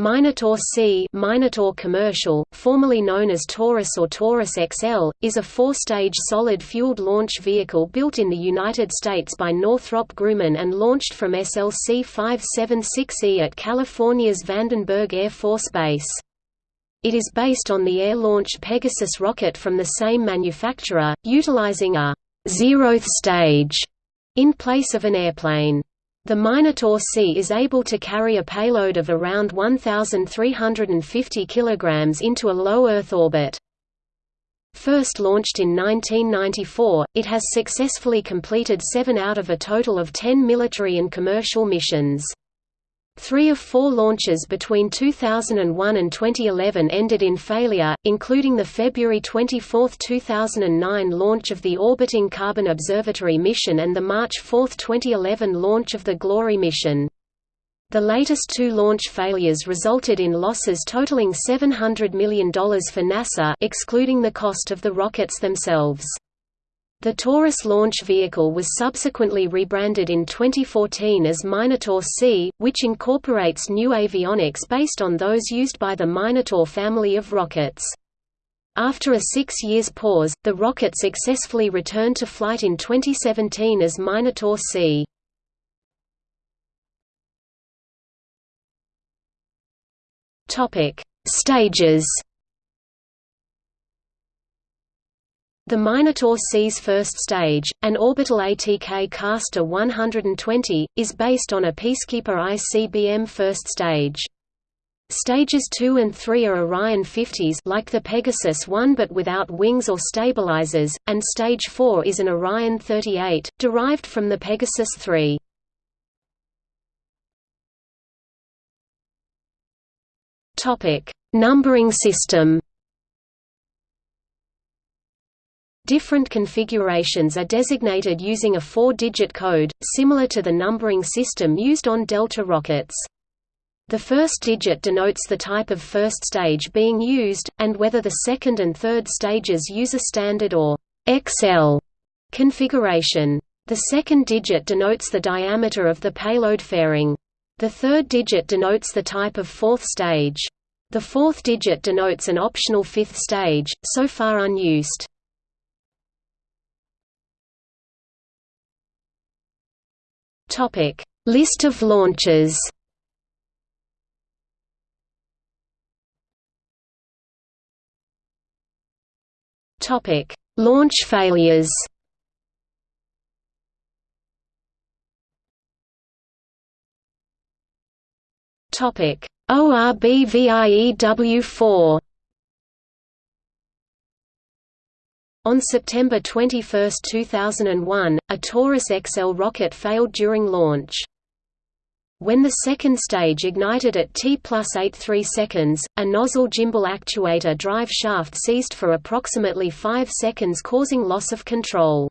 Minotaur C Minotaur Commercial, formerly known as Taurus or Taurus XL, is a four-stage solid-fueled launch vehicle built in the United States by Northrop Grumman and launched from SLC-576E at California's Vandenberg Air Force Base. It is based on the air-launched Pegasus rocket from the same manufacturer, utilizing a zeroth stage in place of an airplane. The Minotaur C is able to carry a payload of around 1,350 kg into a low Earth orbit. First launched in 1994, it has successfully completed seven out of a total of ten military and commercial missions. Three of four launches between 2001 and 2011 ended in failure, including the February 24, 2009 launch of the Orbiting Carbon Observatory mission and the March 4, 2011 launch of the Glory mission. The latest two launch failures resulted in losses totaling $700 million for NASA excluding the cost of the rockets themselves. The Taurus launch vehicle was subsequently rebranded in 2014 as Minotaur C, which incorporates new avionics based on those used by the Minotaur family of rockets. After a six years pause, the rocket successfully returned to flight in 2017 as Minotaur C. Stages The Minotaur C's first stage, an orbital ATK Castor 120, is based on a Peacekeeper ICBM first stage. Stages 2 and 3 are Orion 50s like the Pegasus 1 but without wings or stabilizers, and Stage 4 is an Orion 38, derived from the Pegasus 3. Numbering system Different configurations are designated using a four-digit code, similar to the numbering system used on Delta rockets. The first digit denotes the type of first stage being used, and whether the second and third stages use a standard or XL configuration. The second digit denotes the diameter of the payload fairing. The third digit denotes the type of fourth stage. The fourth digit denotes an optional fifth stage, so far unused. Topic: List of launches. Topic: Launch failures. Topic: ORBVIEW4 On September 21, 2001, a Taurus XL rocket failed during launch. When the second stage ignited at T plus 83 seconds, a nozzle gimbal actuator drive shaft seized for approximately 5 seconds causing loss of control.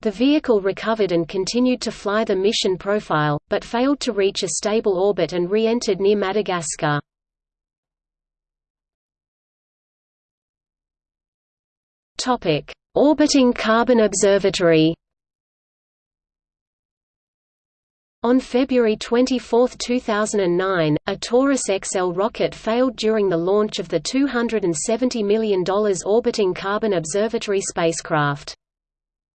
The vehicle recovered and continued to fly the mission profile, but failed to reach a stable orbit and re-entered near Madagascar. Topic: Orbiting Carbon Observatory. On February 24, 2009, a Taurus XL rocket failed during the launch of the $270 million Orbiting Carbon Observatory spacecraft.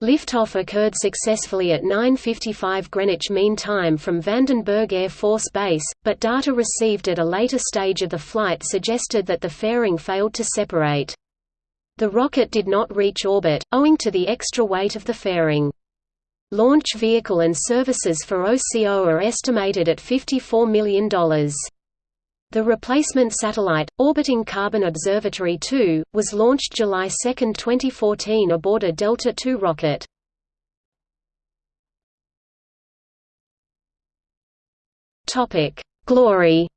Liftoff occurred successfully at 9.55 Greenwich Mean Time from Vandenberg Air Force Base, but data received at a later stage of the flight suggested that the fairing failed to separate. The rocket did not reach orbit, owing to the extra weight of the fairing. Launch vehicle and services for OCO are estimated at $54 million. The replacement satellite, orbiting Carbon Observatory 2, was launched July 2, 2014 aboard a Delta II rocket. Glory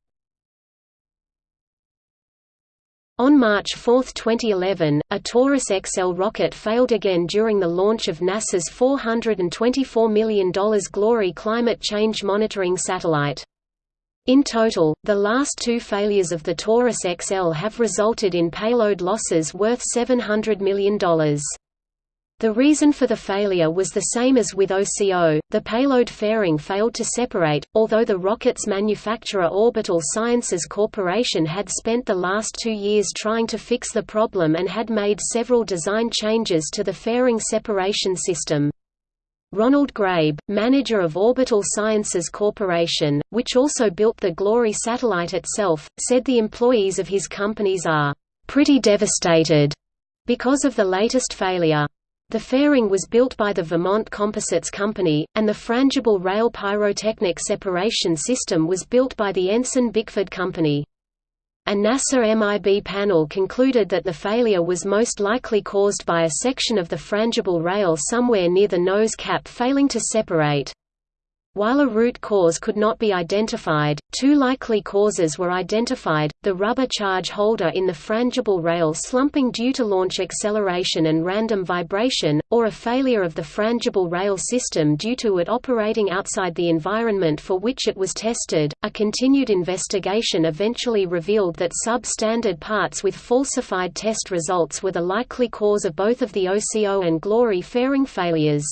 On March 4, 2011, a Taurus XL rocket failed again during the launch of NASA's $424 million Glory climate change monitoring satellite. In total, the last two failures of the Taurus XL have resulted in payload losses worth $700 million. The reason for the failure was the same as with OCO, the payload fairing failed to separate, although the rocket's manufacturer Orbital Sciences Corporation had spent the last two years trying to fix the problem and had made several design changes to the fairing separation system. Ronald Grabe, manager of Orbital Sciences Corporation, which also built the Glory satellite itself, said the employees of his companies are pretty devastated because of the latest failure. The fairing was built by the Vermont Composites Company, and the frangible rail pyrotechnic separation system was built by the Ensign Bickford Company. A NASA MIB panel concluded that the failure was most likely caused by a section of the frangible rail somewhere near the nose cap failing to separate. While a root cause could not be identified, two likely causes were identified, the rubber charge holder in the frangible rail slumping due to launch acceleration and random vibration, or a failure of the frangible rail system due to it operating outside the environment for which it was tested. A continued investigation eventually revealed that substandard parts with falsified test results were the likely cause of both of the OCO and Glory fairing failures.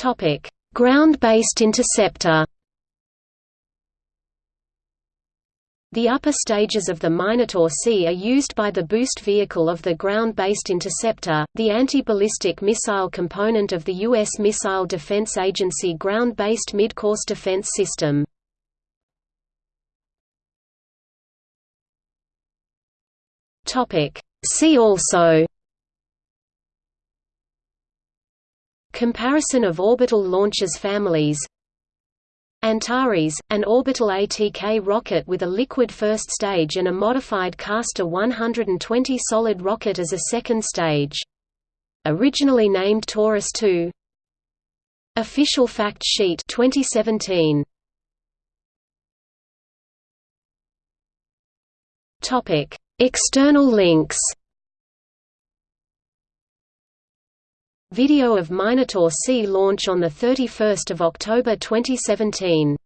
Topic: Ground-based interceptor. The upper stages of the Minotaur C are used by the boost vehicle of the Ground-Based Interceptor, the anti-ballistic missile component of the U.S. Missile Defense Agency Ground-Based Midcourse Defense System. See also Comparison of orbital launchers families. Antares, an orbital ATK rocket with a liquid first stage and a modified Castor 120 solid rocket as a second stage. Originally named Taurus II Official fact sheet 2017 Topic. External links Video of Minotaur C launch on 31 October 2017